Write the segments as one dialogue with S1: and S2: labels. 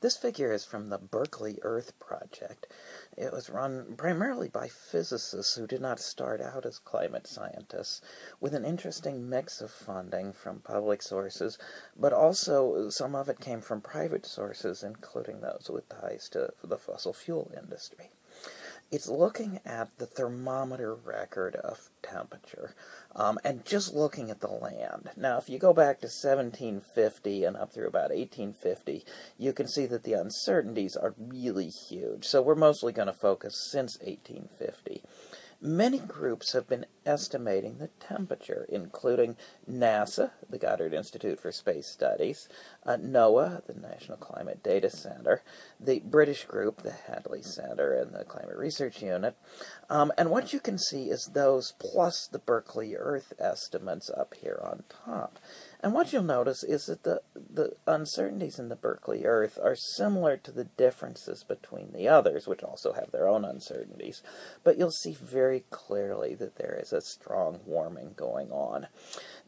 S1: This figure is from the Berkeley Earth Project. It was run primarily by physicists who did not start out as climate scientists, with an interesting mix of funding from public sources, but also some of it came from private sources, including those with ties to the fossil fuel industry it's looking at the thermometer record of temperature um, and just looking at the land. Now, if you go back to 1750 and up through about 1850, you can see that the uncertainties are really huge. So we're mostly going to focus since 1850. Many groups have been estimating the temperature, including NASA, the Goddard Institute for Space Studies, uh, NOAA, the National Climate Data Center, the British group, the Hadley Center, and the Climate Research Unit. Um, and what you can see is those plus the Berkeley Earth estimates up here on top. And what you'll notice is that the, the uncertainties in the Berkeley Earth are similar to the differences between the others, which also have their own uncertainties. But you'll see very clearly that there is a strong warming going on.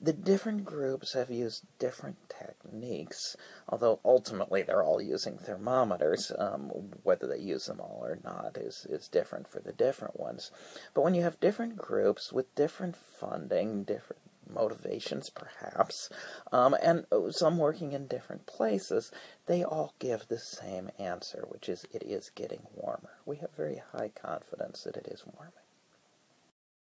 S1: The different groups have used different techniques, although ultimately they're all using thermometers. Um, whether they use them all or not is, is different for the different ones. But when you have different groups with different funding, different motivations, perhaps, um, and some working in different places, they all give the same answer, which is it is getting warmer. We have very high confidence that it is warming.